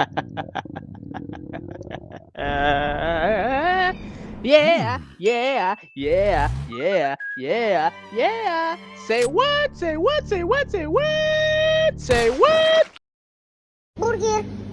yeah, yeah, yeah, yeah, yeah, yeah. Say what? Say what? Say what? Say what? Say what? Burger.